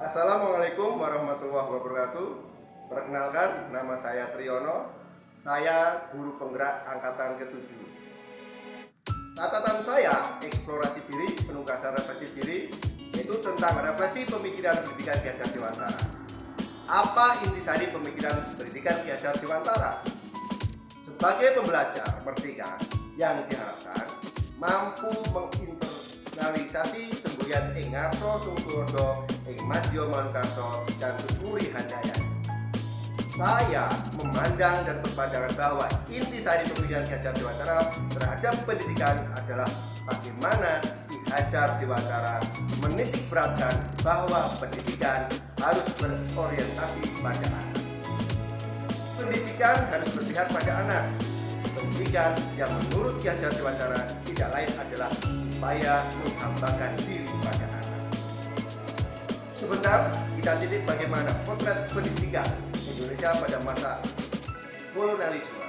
Assalamualaikum warahmatullahi wabarakatuh. Perkenalkan, nama saya Triyono. Saya guru penggerak angkatan ke-7. Catatan saya, eksplorasi diri, penugasan refleksi diri, yaitu tentang refleksi pemikiran pendidikan Ki Hajar Dewantara. Apa intisari pemikiran pendidikan Ki Hajar Dewantara? Sebagai pembelajar merdeka yang diharapkan mampu menginternalisasi semboyan ing ngarso sungkurdo ing madya manukarso dan sukuri handaya saya memandang dan berpandangan bahwa intisari pemikiran Ki Hajar Dewantara terhadap pendidikan adalah bagaimana Ki Hajar Dewantara menitik beratkan bahwa pendidikan harus berorientasi pada anak. Pendidikan harus berpihak pada anak. Pendidikan yang menurut Ki Hajar Dewantara tidak lain adalah upaya menghambakan diri pada anak. Sebentar kita titik bagaimana potret pendidikan Indonesia pada masa kolonialisme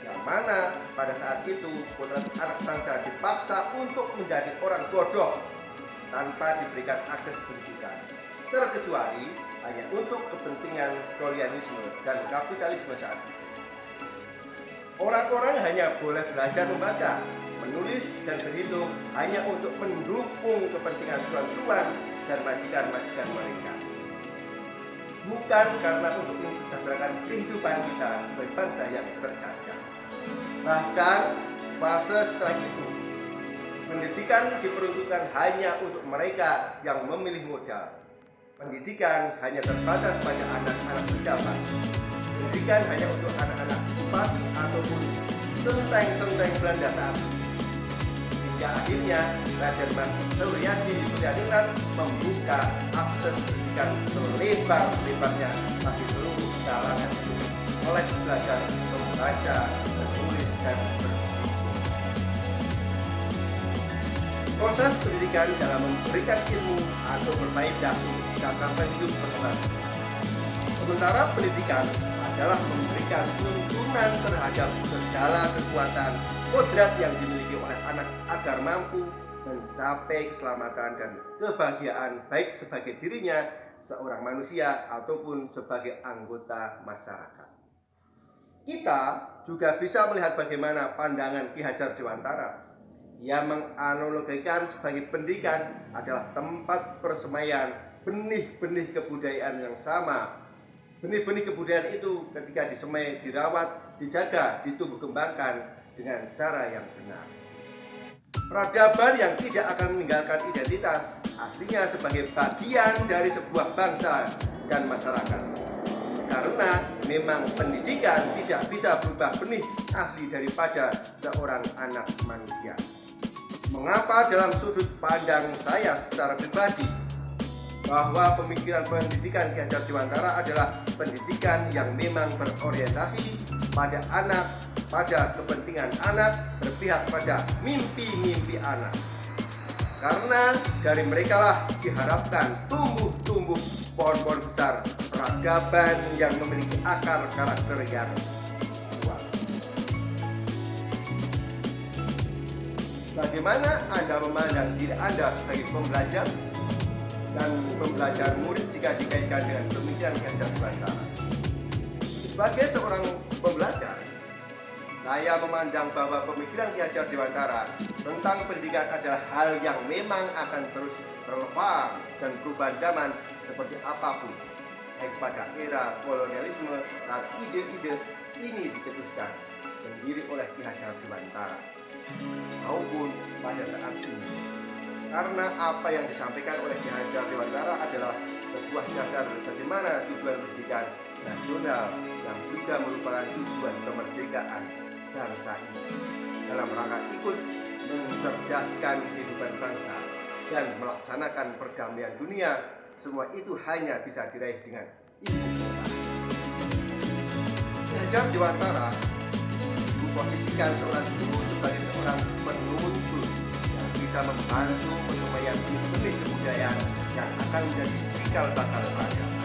yang mana pada saat itu potret anak bangsa dipaksa untuk menjadi orang bodoh tanpa diberikan akses pendidikan terkecuali hanya untuk kepentingan kolonialisme dan kapitalisme saat itu. Orang-orang hanya boleh belajar membaca, menulis, dan berhitung hanya untuk mendukung kepentingan tuan-tuan dan majikan-majikan mereka bukan karena untuk mensejahterakan kehidupan kita sebagai bangsa yang berkaca. Bahkan fase setelah itu, pendidikan diperuntukkan hanya untuk mereka yang memilih modal. Pendidikan hanya terbatas pada anak-anak pejabat. Pendidikan hanya untuk anak-anak bupati ataupun tenteng-tenteng Belanda saat hingga akhirnya Raden Mas Suryadi Suryadinat membuka akses pendidikan selebar-lebarnya bagi seluruh kalangan oleh belajar membaca, menulis, dan. Proses pendidikan dalam memberikan ilmu atau berfaedah sampai hidup berkembang. Sementara pendidikan adalah memberikan tuntunan terhadap segala kekuatan kodrat yang dimiliki oleh anak agar mampu mencapai keselamatan dan kebahagiaan baik sebagai dirinya seorang manusia ataupun sebagai anggota masyarakat. Kita juga bisa melihat bagaimana pandangan Ki Hajar Dewantara yang menganalogikan sebagai pendidikan adalah tempat persemaian benih-benih kebudayaan yang sama. Benih-benih kebudayaan itu ketika disemai, dirawat, dijaga, ditumbuh kembangkan dengan cara yang benar. Peradaban yang tidak akan meninggalkan identitas aslinya sebagai bagian dari sebuah bangsa dan masyarakat. Karena memang pendidikan tidak bisa berubah benih asli daripada seorang anak manusia. Mengapa dalam sudut pandang saya secara pribadi bahwa pemikiran pendidikan Hajar Dewantara adalah pendidikan yang memang berorientasi pada anak, pada kepentingan anak, berpihak pada mimpi-mimpi anak. Karena dari mereka lah diharapkan tumbuh-tumbuh pohon-pohon besar peradaban yang memiliki akar karakter yang. Bagaimana Anda memandang diri Anda sebagai pembelajar dan pembelajar murid jika dikaitkan dengan pemikiran gajah Nusantara. Sebagai seorang pembelajar, saya memandang bahwa pemikiran Ki Hajar Dewantara tentang pendidikan adalah hal yang memang akan terus relevan dan perubahan zaman seperti apa pun. Baik pada era kolonialisme saat ide-ide ini diketuskan sendiri oleh Ki Hajar Dewantara. Maupun pada saat ini karena apa yang disampaikan oleh Ki Hajar Dewantara adalah sebuah dasar bagaimana tujuan pendidikan nasional yang juga merupakan tujuan kemerdekaan bangsa ini dalam rangka ikut mencerdaskan kehidupan bangsa dan melaksanakan perdamaian dunia semua itu hanya bisa diraih dengan. Ki Hajar Dewantara memposisikan seorang guru sebagai seorang bisa membantu penyumayan benih kebudayaan yang akan menjadi cikal bakal peradaban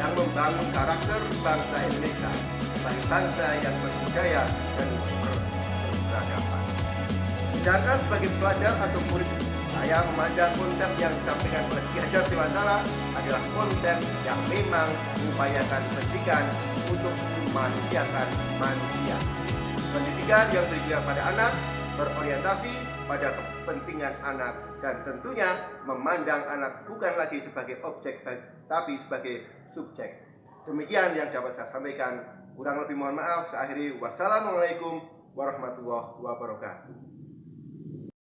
yang membangun karakter bangsa Indonesia sebagai bangsa yang berbudaya dan berperadaban. Sedangkan sebagai pelajar atau murid Saya memandang konsep yang disampaikan oleh Ki Hajar Dewantara adalah konsep yang memang mengupayakan pendidikan untuk memanusiakan manusia. Pendidikan yang berikan pada anak berorientasi pada kepentingan anak dan tentunya memandang anak bukan lagi sebagai objek tapi sebagai subjek. Demikian yang dapat saya sampaikan. Kurang lebih mohon maaf. Saya. Wassalamualaikum warahmatullahi wabarakatuh.